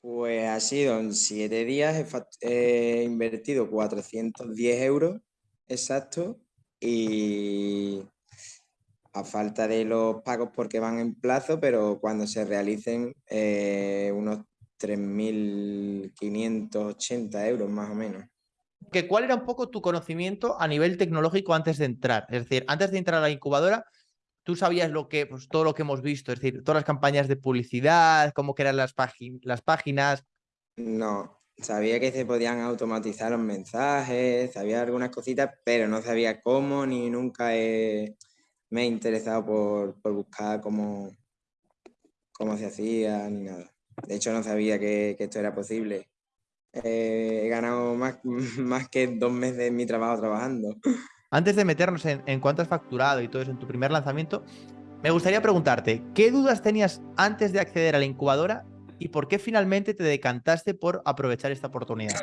Pues ha sido en siete días, he, invertido 410 euros exacto y a falta de los pagos porque van en plazo, pero cuando se realicen eh, unos 3.580 euros más o menos. ¿Cuál era un poco tu conocimiento a nivel tecnológico antes de entrar? Es decir, antes de entrar a la incubadora, tú sabías lo que, pues, todo lo que hemos visto, es decir, todas las campañas de publicidad, cómo que eran las, las páginas. No, sabía que se podían automatizar los mensajes, sabía algunas cositas, pero no sabía cómo ni nunca me he interesado por, buscar cómo, cómo se hacía ni nada. De hecho, no sabía que, esto era posible. Eh, he ganado más, más que dos meses de mi trabajo trabajando. Antes de meternos en, cuánto has facturado y todo eso en tu primer lanzamiento, me gustaría preguntarte, ¿qué dudas tenías antes de acceder a la incubadora y por qué finalmente te decantaste por aprovechar esta oportunidad?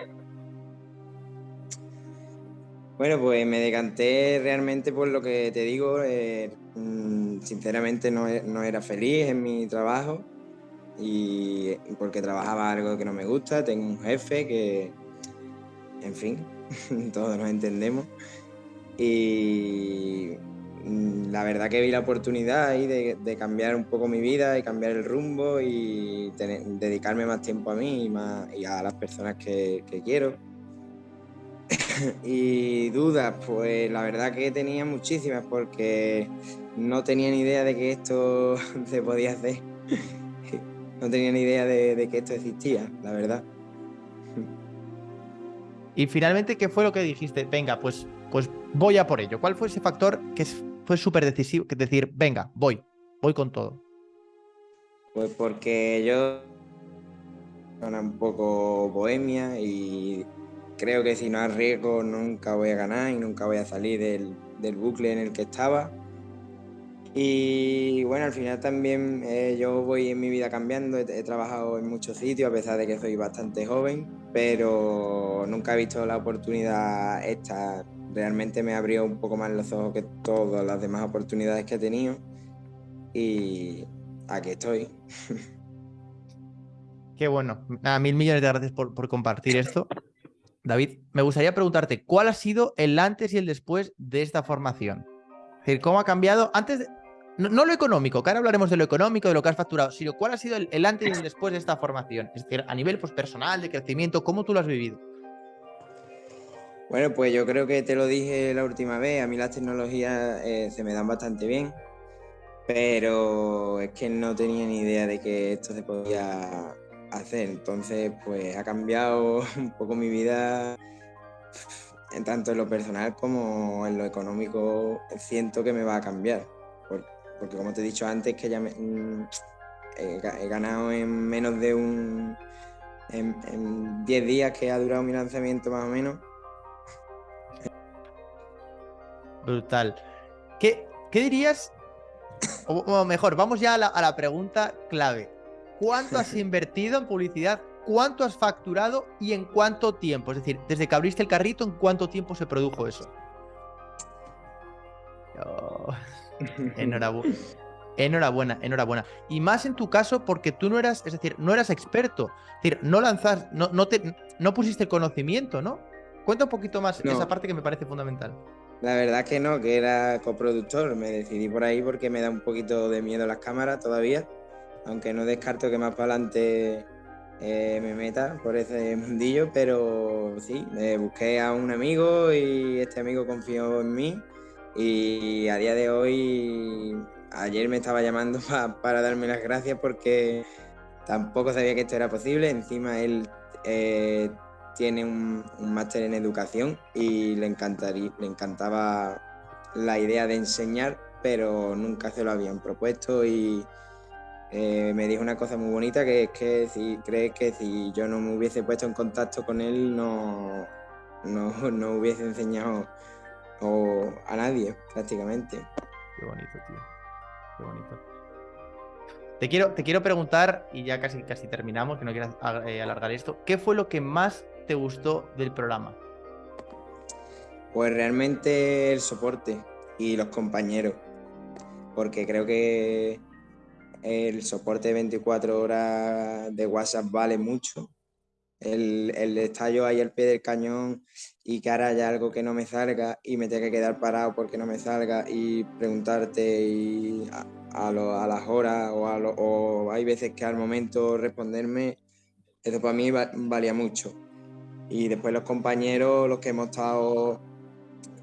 Bueno, pues me decanté realmente por lo que te digo. Eh, mm, sinceramente no, no, era feliz en mi trabajo y porque trabajaba algo que no me gusta. Tengo un jefe que, en fin, todos nos entendemos. Y mm, la verdad que vi la oportunidad ahí de, cambiar un poco mi vida y cambiar el rumbo y dedicarme más tiempo a mí y, y a las personas que, quiero. y dudas, pues la verdad que tenía muchísimas porque no tenía ni idea de que esto se podía hacer. no tenía ni idea de, de que esto existía, la verdad. Y finalmente, ¿qué fue lo que dijiste? Venga, pues pues voy a por ello. ¿Cuál fue ese factor que fue súper decisivo? Que decir, venga, voy, voy con todo. Pues porque yo soy un poco bohemia y creo que si no arriesgo nunca voy a ganar y nunca voy a salir del, bucle en el que estaba. Y bueno, al final también eh, yo voy en mi vida cambiando, he, trabajado en muchos sitios a pesar de que soy bastante joven, pero nunca he visto la oportunidad esta realmente me abrió un poco más los ojos que todas las demás oportunidades que he tenido y aquí estoy. Qué bueno. Nada, mil millones de gracias por, por compartir esto. David, me gustaría preguntarte, ¿cuál ha sido el antes y el después de esta formación? Es decir, ¿cómo ha cambiado? Antes, no, lo económico, que ahora hablaremos de lo económico, de lo que has facturado, sino cuál ha sido el, antes y el después de esta formación. Es decir, a nivel pues, personal, de crecimiento, ¿cómo tú lo has vivido? Bueno, pues yo creo que te lo dije la última vez, a mí las tecnologías eh, se me dan bastante bien, pero es que no tenía ni idea de que esto se podía hacer, entonces pues ha cambiado un poco mi vida, tanto en lo personal como en lo económico siento que me va a cambiar, porque como te he dicho antes que ya me, mm, he, ganado en menos de un... en 10 días que ha durado mi lanzamiento más o menos, Brutal. ¿Qué, qué dirías? O, mejor, vamos ya a la, pregunta clave. ¿Cuánto has invertido en publicidad? ¿Cuánto has facturado y en cuánto tiempo? Es decir, desde que abriste el carrito, ¿en cuánto tiempo se produjo eso? Oh, enhorabuena. Enhorabuena, enhorabuena. Y más en tu caso porque tú no eras, es decir, no eras experto. Es decir, no lanzas, no, no, te, no pusiste el conocimiento, ¿no? Cuenta un poquito más esa parte que me parece fundamental. La verdad es que no, que era coproductor. Me decidí por ahí porque me da un poquito de miedo las cámaras todavía. Aunque no descarto que más para adelante eh, me meta por ese mundillo, pero sí, me busqué a un amigo y este amigo confió en mí. Y a día de hoy, ayer me estaba llamando para darme las gracias porque tampoco sabía que esto era posible. Encima él eh, tiene un, máster en educación y le, encantaría, le encantaba la idea de enseñar, pero nunca se lo habían propuesto y eh, me dijo una cosa muy bonita que es que si crees que si yo no me hubiese puesto en contacto con él no, no, hubiese enseñado a nadie prácticamente. Qué bonito, tío. Qué bonito. Te quiero, te quiero preguntar, y ya casi, casi terminamos, que no quiero eh, alargar esto, ¿qué fue lo que más te gustó del programa? Pues realmente el soporte y los compañeros, porque creo que el soporte de 24 horas de WhatsApp vale mucho. El, el estallo ahí al pie del cañón y que ahora haya algo que no me salga y me tenga que quedar parado porque no me salga y preguntarte y a, las horas o, o hay veces que al momento responderme, eso para mí valía mucho. Y después los compañeros, los que hemos estado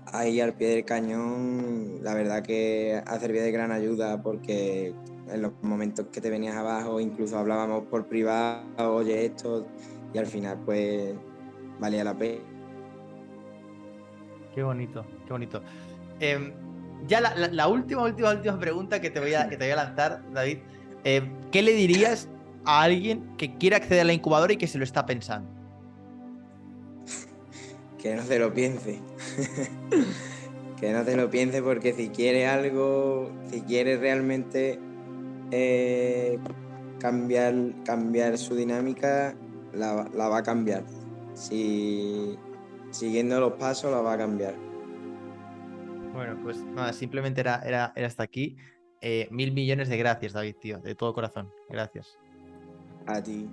ahí al pie del cañón, la verdad que ha servido de gran ayuda porque en los momentos que te venías abajo, incluso hablábamos por privado, oye esto, y al final pues valía la pena. Qué bonito, qué bonito. Em, ya la, última, última, última pregunta que te voy a, que te voy a lanzar, David. Em, ¿Qué le dirías a alguien que quiere acceder a la incubadora y que se lo está pensando? Que no se lo piense. que no te lo piense porque si quiere algo, si quiere realmente eh, cambiar, cambiar su dinámica, la, va a cambiar. Si siguiendo los pasos, la va a cambiar. Bueno, pues nada, simplemente era, era, era hasta aquí. Eh, mil millones de gracias, David, tío, de todo corazón. Gracias. A ti.